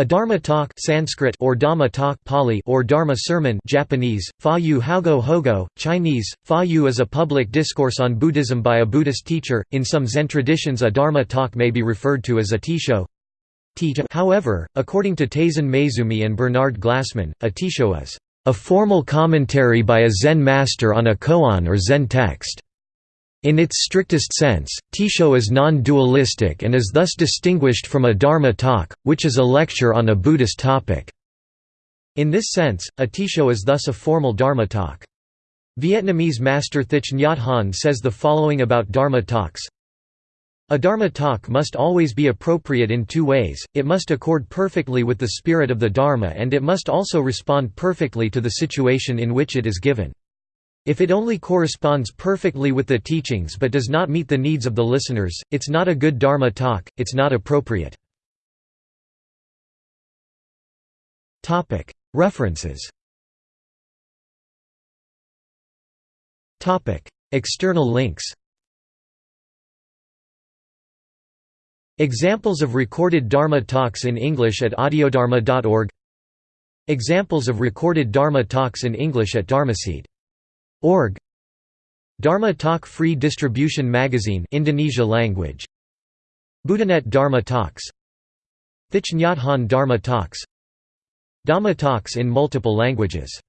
A Dharma talk Sanskrit or Dhamma talk Pali or Dharma sermon Japanese, Fa Yu Hogo, Chinese, Fa Yu is a public discourse on Buddhism by a Buddhist teacher. In some Zen traditions a Dharma talk may be referred to as a Teisho. However, according to Taizan Maezumi and Bernard Glassman, a Teisho is a formal commentary by a Zen master on a koan or Zen text. In its strictest sense, Teisho is non-dualistic and is thus distinguished from a Dharma talk, which is a lecture on a Buddhist topic. In this sense, a Teisho is thus a formal Dharma talk. Vietnamese master Thich Nhat Hanh says the following about Dharma talks A Dharma talk must always be appropriate in two ways, it must accord perfectly with the spirit of the Dharma and it must also respond perfectly to the situation in which it is given. If it only corresponds perfectly with the teachings but does not meet the needs of the listeners, it's not a good Dharma talk, it's not appropriate. References. External links. Examples of recorded Dharma talks in English at audiodharma.org Examples of recorded Dharma talks in English at Dharmaseed Org. Dharma Talk Free Distribution Magazine Indonesia language. Buddhanet Dharma Talks. Thich Nhat Hanh Dharma Talks. Dhamma Talks in multiple languages